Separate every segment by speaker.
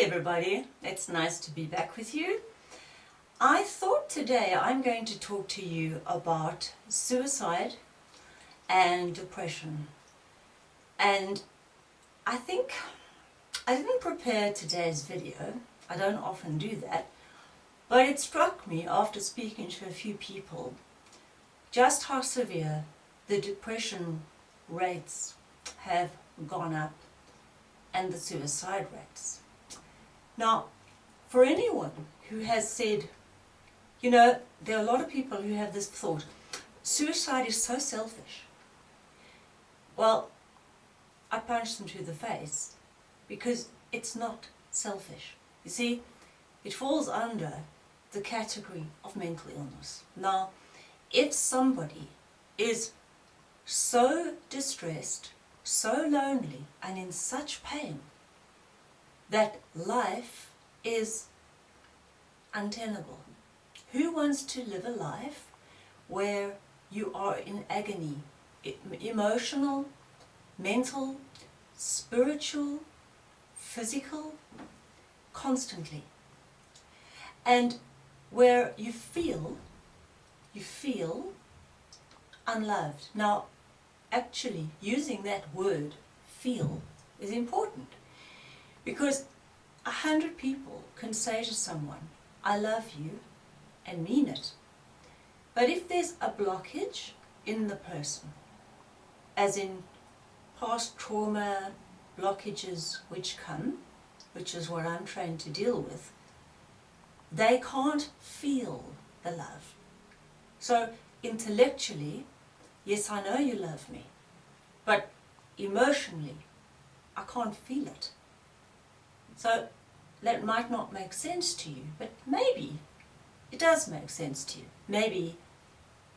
Speaker 1: Everybody, it's nice to be back with you. I thought today I'm going to talk to you about suicide and depression. And I think I didn't prepare today's video, I don't often do that, but it struck me after speaking to a few people just how severe the depression rates have gone up and the suicide rates. Now, for anyone who has said, you know, there are a lot of people who have this thought, suicide is so selfish. Well, I punch them to the face because it's not selfish. You see, it falls under the category of mental illness. Now, if somebody is so distressed, so lonely and in such pain that life is untenable. Who wants to live a life where you are in agony, emotional, mental, spiritual, physical, constantly. And where you feel, you feel unloved. Now, actually using that word, feel, is important. Because a hundred people can say to someone, I love you, and mean it. But if there's a blockage in the person, as in past trauma blockages which come, which is what I'm trained to deal with, they can't feel the love. So intellectually, yes, I know you love me, but emotionally, I can't feel it. So that might not make sense to you, but maybe it does make sense to you. Maybe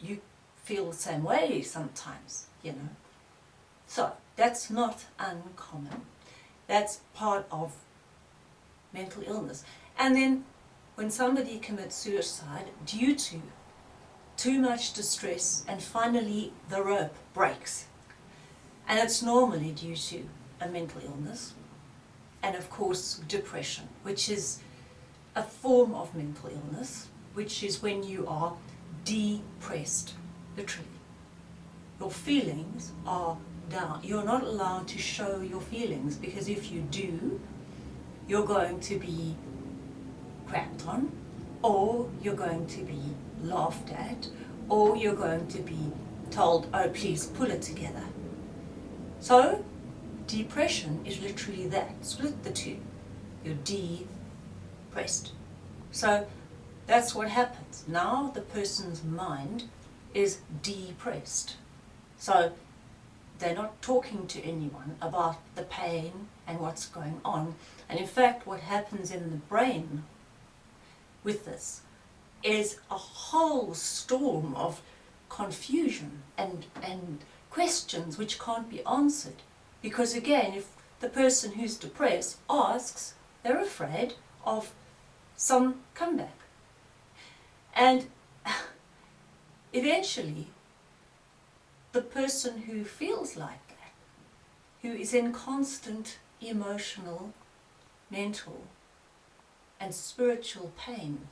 Speaker 1: you feel the same way sometimes, you know. So that's not uncommon. That's part of mental illness. And then when somebody commits suicide due to too much distress and finally the rope breaks, and it's normally due to a mental illness, and of course depression, which is a form of mental illness, which is when you are depressed, literally. Your feelings are down. You're not allowed to show your feelings because if you do, you're going to be crapped on, or you're going to be laughed at, or you're going to be told, oh please pull it together. So Depression is literally that. Split the two. You're depressed. So that's what happens. Now the person's mind is depressed. So they're not talking to anyone about the pain and what's going on. And in fact, what happens in the brain with this is a whole storm of confusion and, and questions which can't be answered. Because again, if the person who's depressed asks, they're afraid of some comeback. And eventually, the person who feels like that, who is in constant emotional, mental and spiritual pain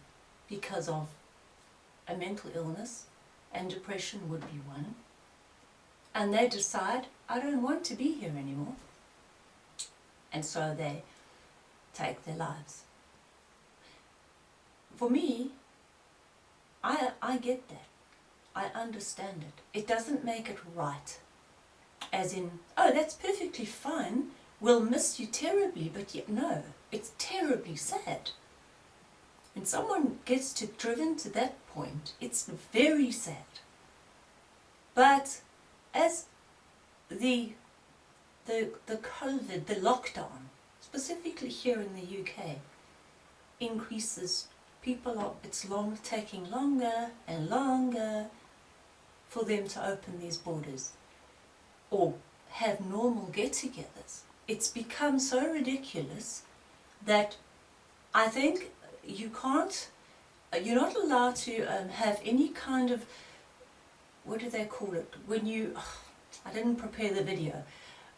Speaker 1: because of a mental illness, and depression would be one, and they decide, I don't want to be here anymore. And so they take their lives. For me, I, I get that. I understand it. It doesn't make it right. As in, oh, that's perfectly fine. We'll miss you terribly, but yet no, it's terribly sad. When someone gets to, driven to that point, it's very sad. But as the, the, the COVID, the lockdown, specifically here in the UK, increases, people are, it's long, taking longer and longer for them to open these borders or have normal get-togethers. It's become so ridiculous that I think you can't, you're not allowed to um, have any kind of what do they call it? When you, I didn't prepare the video,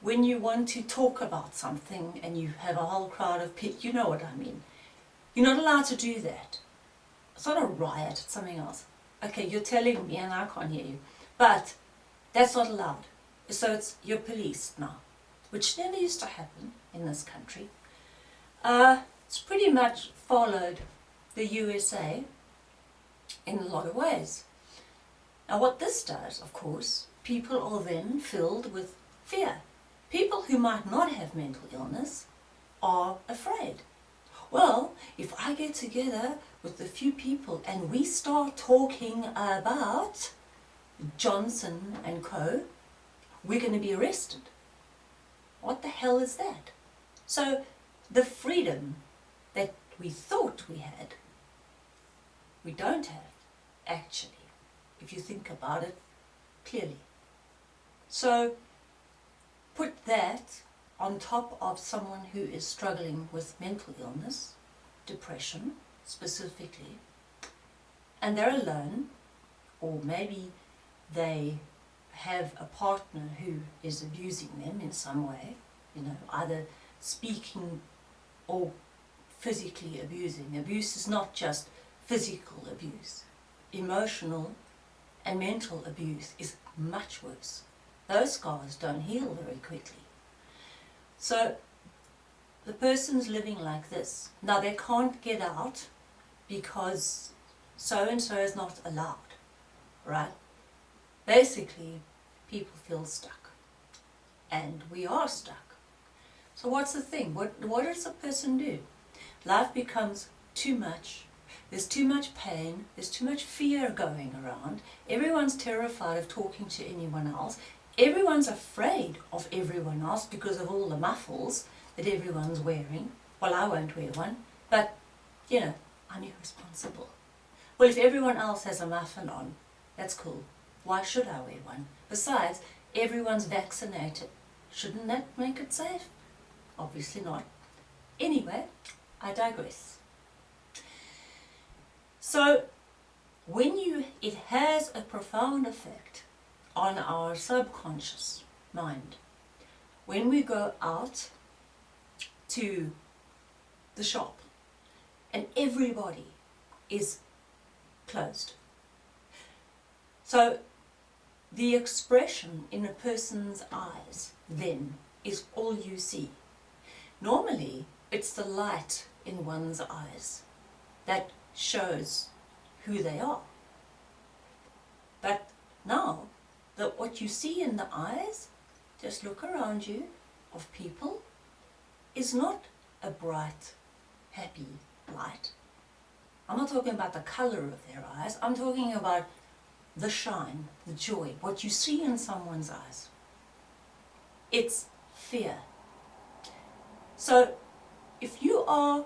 Speaker 1: when you want to talk about something and you have a whole crowd of people, you know what I mean. You're not allowed to do that. It's not a riot, it's something else. Okay, you're telling me and I can't hear you. But that's not allowed. So it's you're policed now, which never used to happen in this country. Uh, it's pretty much followed the USA in a lot of ways. Now what this does, of course, people are then filled with fear. People who might not have mental illness are afraid. Well, if I get together with a few people and we start talking about Johnson and Co., we're going to be arrested. What the hell is that? So the freedom that we thought we had, we don't have, actually, if you think about it clearly. So put that on top of someone who is struggling with mental illness, depression specifically, and they're alone, or maybe they have a partner who is abusing them in some way, you know, either speaking or physically abusing. Abuse is not just physical abuse. Emotional and mental abuse is much worse. Those scars don't heal very quickly. So the person's living like this. Now they can't get out because so-and-so is not allowed, right? Basically, people feel stuck. And we are stuck. So what's the thing? What, what does a person do? Life becomes too much. There's too much pain. There's too much fear going around. Everyone's terrified of talking to anyone else. Everyone's afraid of everyone else because of all the muffles that everyone's wearing. Well, I won't wear one, but, you know, I'm irresponsible. Well, if everyone else has a muffin on, that's cool. Why should I wear one? Besides, everyone's vaccinated. Shouldn't that make it safe? Obviously not. Anyway, I digress. So, when you, it has a profound effect on our subconscious mind. When we go out to the shop and everybody is closed. So the expression in a person's eyes then is all you see. Normally, it's the light in one's eyes that shows who they are. But now, that what you see in the eyes, just look around you, of people, is not a bright, happy light. I'm not talking about the colour of their eyes, I'm talking about the shine, the joy, what you see in someone's eyes. It's fear. So if you are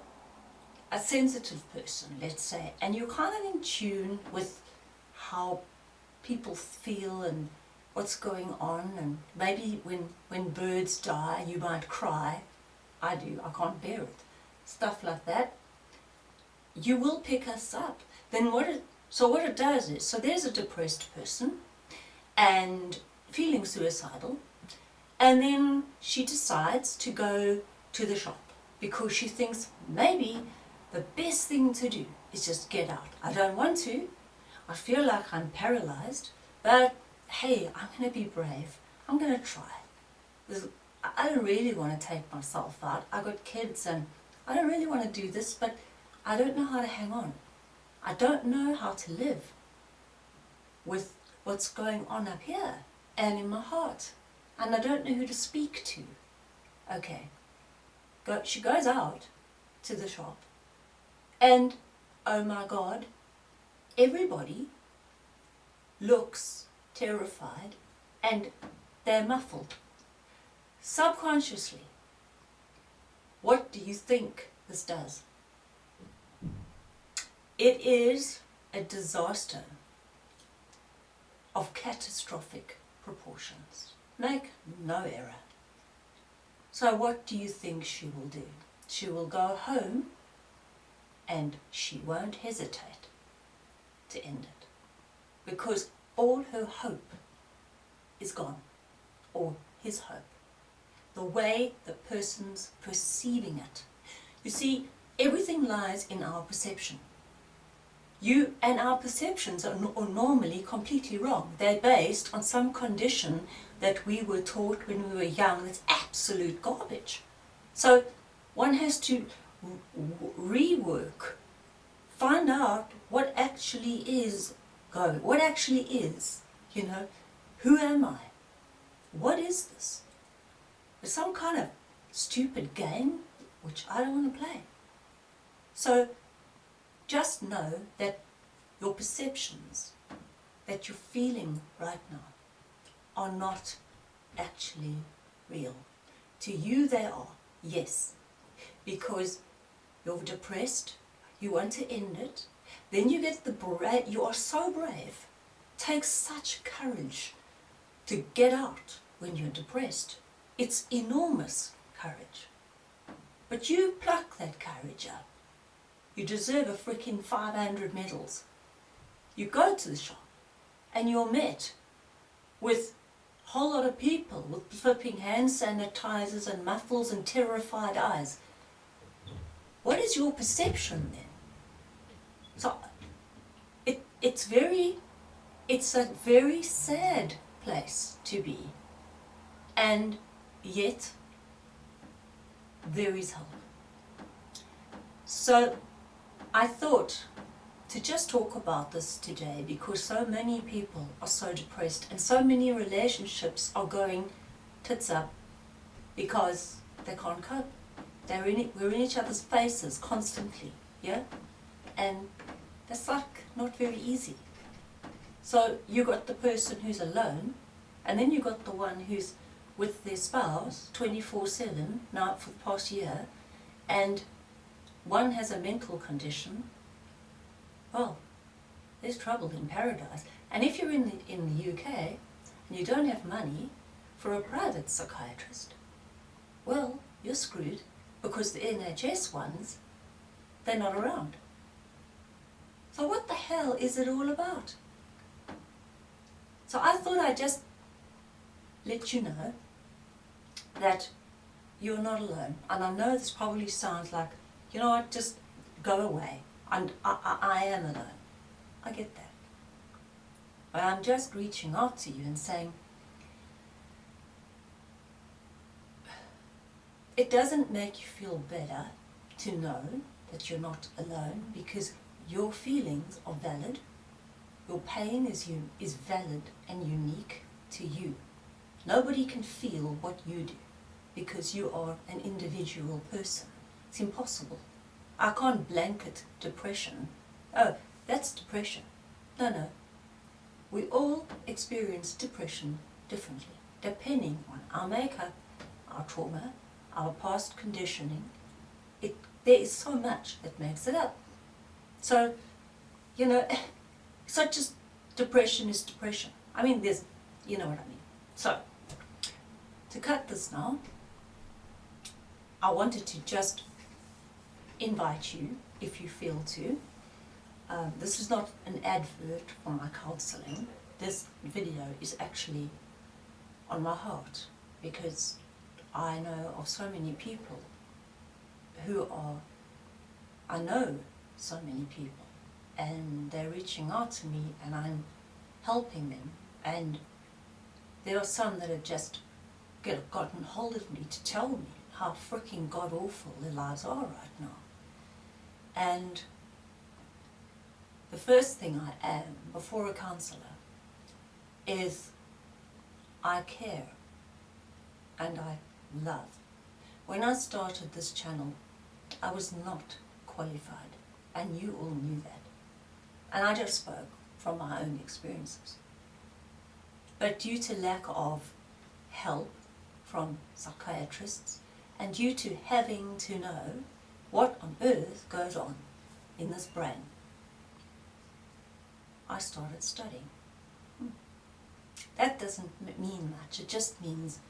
Speaker 1: a sensitive person, let's say, and you're kind of in tune with how people feel and what's going on and maybe when, when birds die you might cry. I do, I can't bear it. Stuff like that. You will pick us up. Then what it, so what it does is, so there's a depressed person and feeling suicidal and then she decides to go to the shop because she thinks maybe the best thing to do is just get out. I don't want to. I feel like I'm paralyzed, but hey, I'm going to be brave. I'm going to try. I don't really want to take myself out. I've got kids and I don't really want to do this, but I don't know how to hang on. I don't know how to live with what's going on up here and in my heart. And I don't know who to speak to. Okay. Go, she goes out to the shop and, oh my God, everybody looks terrified and they're muffled. Subconsciously, what do you think this does? It is a disaster of catastrophic proportions. Make no error. So what do you think she will do? She will go home and she won't hesitate to end it because all her hope is gone, or his hope. the way the person's perceiving it. You see, everything lies in our perception. You and our perceptions are, are, normally completely wrong. They're based on some condition that we were taught when we were young that's absolute garbage. So one has to rework, find out what actually is going, what actually is, you know, who am I? What is this? It's some kind of stupid game which I don't want to play. So just know that your perceptions that you're feeling right now are not actually real. To you they are, yes, because you're depressed, you want to end it, then you get the brave, you are so brave, takes such courage to get out when you're depressed. It's enormous courage. But you pluck that courage up. You deserve a freaking 500 medals. You go to the shop and you're met with a whole lot of people with flipping hand sanitizers and muffles and terrified eyes. What is your perception then? So it, it's very, it's a very sad place to be. And yet, there is hope. So I thought to just talk about this today because so many people are so depressed and so many relationships are going tits up because they can't cope. They're in it, we're in each other's faces constantly, yeah? And that's like not very easy. So you got the person who's alone, and then you got the one who's with their spouse 24-7 now for the past year, and one has a mental condition, well, there's trouble in paradise. And if you're in the, in the UK and you don't have money for a private psychiatrist, well, you're screwed because the NHS ones, they're not around. So what the hell is it all about? So I thought I'd just let you know that you're not alone. And I know this probably sounds like, you know what, just go away. And I, I, I am alone. I get that. But I'm just reaching out to you and saying, it doesn't make you feel better to know that you're not alone because your feelings are valid, your pain is, you, is valid and unique to you. Nobody can feel what you do because you are an individual person. It's impossible. I can't blanket depression. Oh, that's depression. No, no. We all experience depression differently, depending on our makeup, our trauma, our past conditioning. It, there is so much that makes it up. So, you know, such as depression is depression. I mean, there's, you know what I mean. So, to cut this now, I wanted to just invite you, if you feel to. Um, this is not an advert for my counseling. This video is actually on my heart because I know of so many people who are, I know so many people and they're reaching out to me and I'm helping them and there are some that have just get, gotten hold of me to tell me how freaking god-awful their lives are right now. And the first thing I am before a counsellor is I care and I love. When I started this channel, I was not qualified and you all knew that. And I just spoke from my own experiences. But due to lack of help from psychiatrists and due to having to know what on earth goes on in this brain, I started studying. Hmm. That doesn't mean much, it just means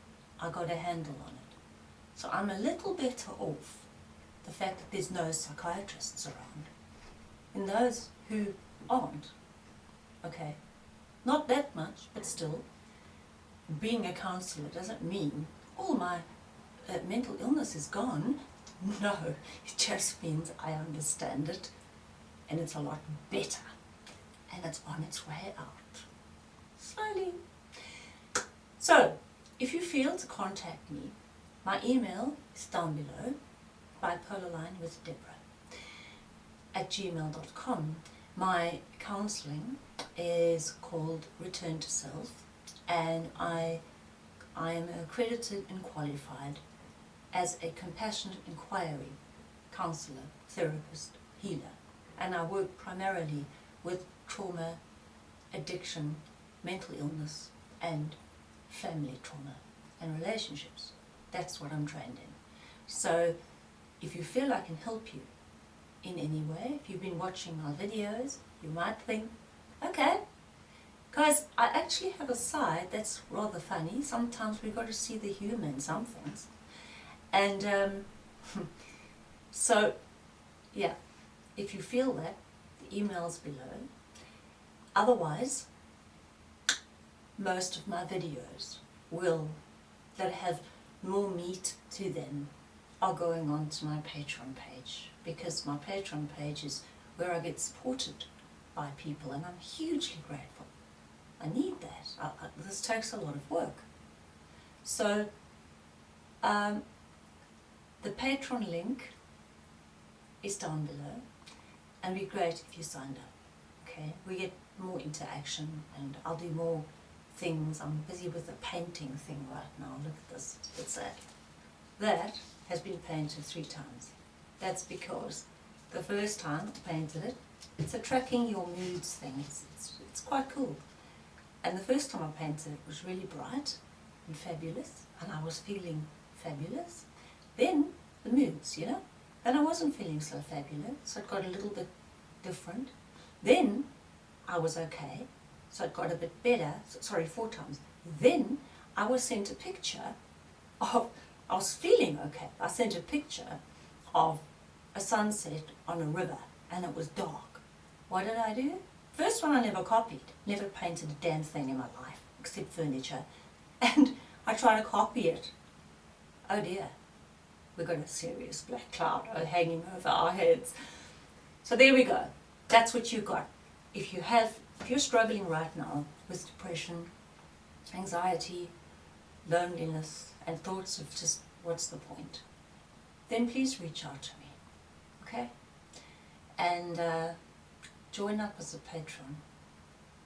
Speaker 1: I got a handle on it. So I'm a little better off the fact that there's no psychiatrists around. And those who aren't, okay, not that much, but still, being a counsellor doesn't mean all my uh, mental illness is gone. No, it just means I understand it and it's a lot better and it's on its way out. Slowly. So, if you feel to contact me, my email is down below, bipolar line with Deborah at gmail.com. My counselling is called Return to Self and I, I am accredited and qualified as a compassionate inquiry counsellor, therapist, healer and I work primarily with trauma, addiction, mental illness and family trauma and relationships. That's what I'm trained in. So if you feel I can help you in any way, if you've been watching my videos, you might think, okay, because I actually have a side that's rather funny. Sometimes we've got to see the human in some things. And um, so, yeah, if you feel that, the email's below. Otherwise, most of my videos will, that have more meat to them, are going on to my Patreon page because my Patreon page is where I get supported by people and I'm hugely grateful. I need that. I, I, this takes a lot of work. So, um, the Patreon link is down below and it'd be great if you signed up. Okay, we get more interaction and I'll do more things. I'm busy with the painting thing right now. Look at this. It's that. That has been painted three times. That's because the first time I painted it, it's a tracking your moods thing. It's, it's, it's quite cool. And the first time I painted it was really bright and fabulous and I was feeling fabulous. Then the moods, you know, and I wasn't feeling so fabulous, so it got a little bit different. Then I was okay, so it got a bit better, sorry, four times. Then I was sent a picture of, I was feeling okay, I sent a picture of a sunset on a river and it was dark. What did I do? First one I never copied, never painted a damn thing in my life, except furniture. And I tried to copy it. Oh dear, we've got a serious black cloud hanging over our heads. So there we go. That's what you got. If you have, if you're struggling right now with depression, anxiety, loneliness, and thoughts of just what's the point, then please reach out to me, okay? And uh, join up as a patron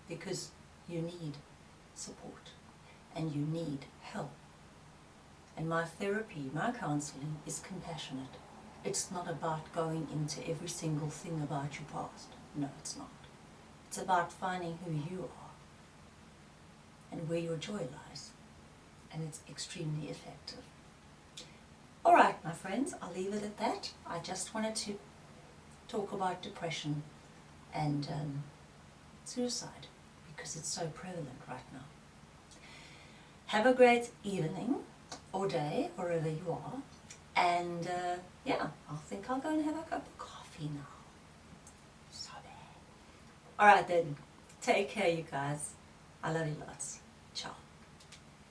Speaker 1: because you need support and you need help. And my therapy, my counseling is compassionate. It's not about going into every single thing about your past. No, it's not. It's about finding who you are and where your joy lies. And it's extremely effective. Alright, my friends, I'll leave it at that. I just wanted to talk about depression and um, suicide because it's so prevalent right now. Have a great evening or day, wherever you are. And uh, yeah, I think I'll go and have a cup of coffee now. So. Alright then, take care you guys. I love you lots.